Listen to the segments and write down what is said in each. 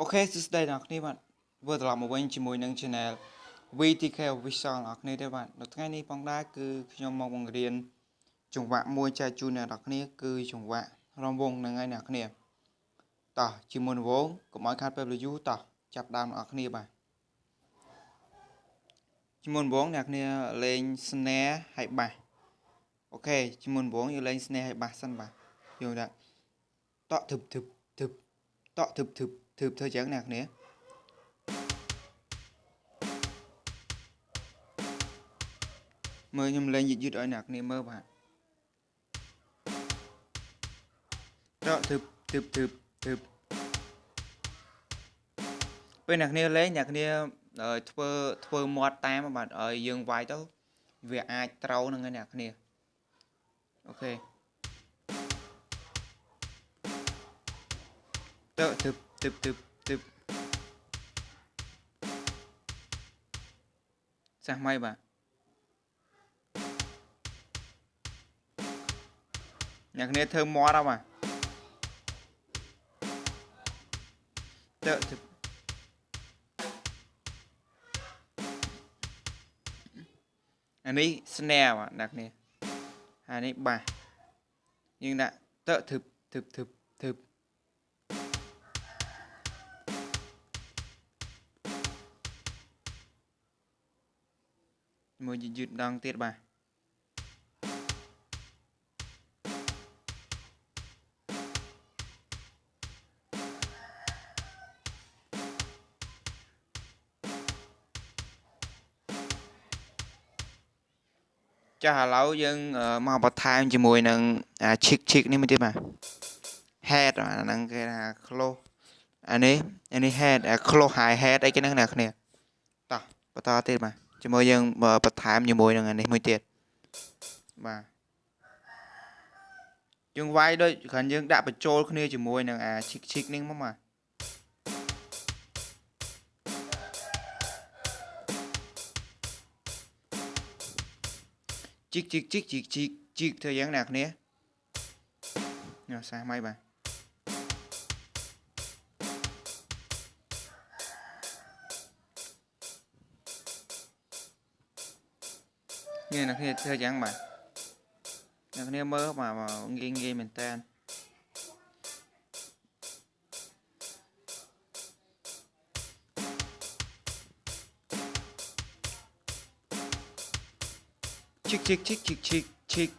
OK សួស្តីអ្នកទាំងអស់គ្នាបាទជួបត្រឡប់មកវិញជាមួយនឹង Channel VTK Official អ្នកទាំងអស់គ្នាទេបាទនៅថ្ងៃនេះផងដែរគឺខ្ញុំមកបង្រៀនចង្វាក់មួយចែកជូនអ្នកទាំងអស់គ្នាគឺចង្វាក់រាំវង់ហ្នឹងហើយអ្នកទាំងអស់គ្នាតោះជាមួយនឹងវង់កុំឲ្យខាតពេលយូរតោះចាប់ផ្ដើមអ្នកទាំងអស់គ្នាបាទជាមួយនឹងវង់អ្នកទាំងអស់គ្នាលេង snare ហើយ bass OK ជាមួយនឹងវង់យើងលេង snare ហើយ bass សិនបាទយល់ tak តក់ធឹបធឹបធឹបតក់ធឹបធឹប ធឺបធ្វើចឹងអ្នកគ្នាមើលខ្ញុំលេងយឺតយឺតឲ្យអ្នកគ្នាមើលបាទតធឹបធឹបធឹបធឹបពេលអ្នកគ្នាលេងអ្នកគ្នាធ្វើធ្វើមាត់តាមបាទឲ្យយើងវាយទៅវាអាចត្រូវនឹងអ្នកគ្នាអូខេតធឹបទឹ បទឹបទឹបចាស់ម៉ៃបាទអ្នកគ្នាធ្វើមាត់អត់បាទតើទឹបអានេះ snare បាទអ្នកគ្នាអានេះបាសយើងដាក់តើទឹបទឹបទឹបទឹប មួយយឺតម្ដងទៀតបាទចាស់ឥឡូវយើងមកបន្ថែមជាមួយនឹងអា chick chick នេះមួយទៀតបាទ head អាហ្នឹងគេថា close អានេះអានេះ head អា close high head អីគេហ្នឹងណាគ្នាតោះបន្តទៀតបាទ ជាមួយយើងបន្ថែមជាមួយនឹងនេះមួយទៀតបាទយើងវាយដូចគ្រាន់យើងដាក់បញ្ចូលគ្នាជាមួយនឹងអាឈិកឈិកនេះមកបាទជីកជីកជីកជីកជីកជីកធ្វើយ៉ាងណាគ្នាញ៉ាំសាសម៉ៃបាទ នេះអ្នកគ្នាធ្វើយ៉ាងបាទអ្នកគ្នាមើលបាទងាយងាយមែនតើឈិកឈិកឈិកឈិកឈិកឈិក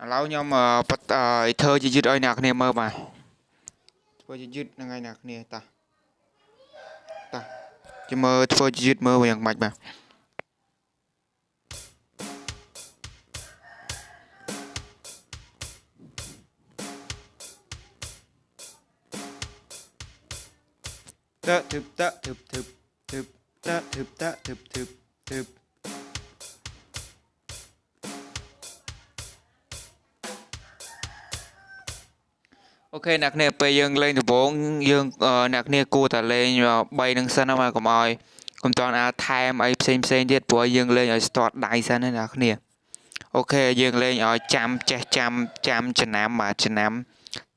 ឥឡូវខ្ញុំធ្វើជាយឺតឲ្យអ្នកគ្នាមើលបាទ ធ្វើជាយឺតនឹងថ្ងៃណាគ្នាតាតាជាមើលធ្វើជាយឺតមើលយ៉ាងម៉េចបាទតើធឹបតើធឹបធឹបធឹបតើធឹបតើធឹបធឹបធឹប អូខេអ្នកគ្នាពេលយើងលេងដំបូងយើងអ្នកគ្នាគួរតែលេង3នឹងសិនណាកុំឲ្យកុំតន់អាចថែមអីផ្សេងផ្សេងទៀតព្រោះយើងលេងឲ្យ start ដៃសិនណាអ្នកគ្នាអូខេយើងលេងឲ្យចាំចេះចាំចាំចំណាំបាទចំណាំ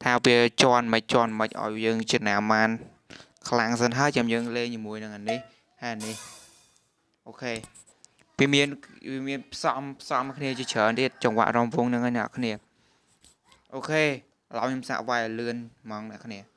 ថាវាជន់មិនជន់មិនឲ្យយើងចំណាំបានខ្លាំងសិនហើយចាំយើងលេងជាមួយនឹងអានេះហើយអានេះអូខេវាមានវាមានផ្សំផ្សំគ្នាជាច្រើនទៀតចង្វាក់រំវងនឹងអ្នកគ្នាអូខេឥ ឡូវខ្ញុំសាក់វាយឲ្យលឿនហ្មងអ្នកគ្នា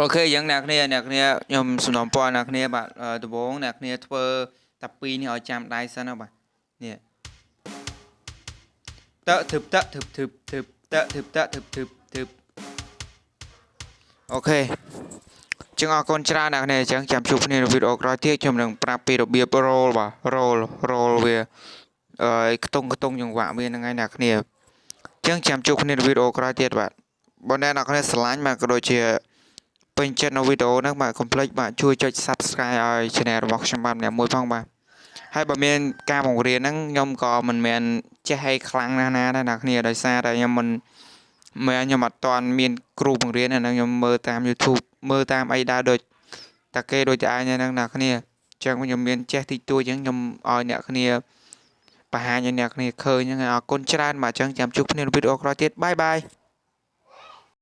អូខេយ៉ាងអ្នកគ្នាអ្នកគ្នាខ្ញុំសំណពរអ្នកគ្នាបាទដំបូងអ្នកគ្នាធ្វើតែពីរនេះឲ្យចាំដៃសិនណាបាទនេះតើធឹបតើធឹបធឹបធឹបតើធឹបតើធឹបធឹបធឹបអូខេចឹងអរគុណច្រើនអ្នកគ្នាអញ្ចឹងចាំជួបគ្នានៅវីដេអូក្រោយទៀតខ្ញុំនឹងប្រាប់ពីរបៀប roll បាទ roll roll វាអឺខ្ទង់ខ្ទង់ចង្វាក់វាហ្នឹងហើយអ្នកគ្នាអញ្ចឹងចាំជួបគ្នានៅវីដេអូក្រោយទៀតបាទបើអ្នកនរគ្នាស្រឡាញ់បាទក៏ដូចជា ពេញចិត្តនៅវីដេអូហ្នឹងបាទកុំភ្លេចបាទជួយចុច Subscribe ឲ្យ Channel របស់ខ្ញុំបាទម្នាក់មួយផងបាទហើយបើមានការបង្រៀនហ្នឹងខ្ញុំក៏មិនមែនចេះឲ្យខ្លាំងណាស់ណាដែរអ្នកគ្នាដោយសារតែខ្ញុំមិនមែនខ្ញុំអត់ទាន់មានគ្រូបង្រៀនហ្នឹងខ្ញុំមើលតាម YouTube មើលតាមអីដែរដូចតាគេដូចតែឯងហ្នឹងអ្នកគ្នាអញ្ចឹងខ្ញុំមានចេះតិចតួចអញ្ចឹងខ្ញុំឲ្យអ្នកគ្នាបង្ហាញឲ្យអ្នកគ្នាឃើញហ្នឹងហើយអរគុណច្រើនបាទអញ្ចឹងចាំជួបគ្នានៅវីដេអូក្រោយទៀតបាយបាយ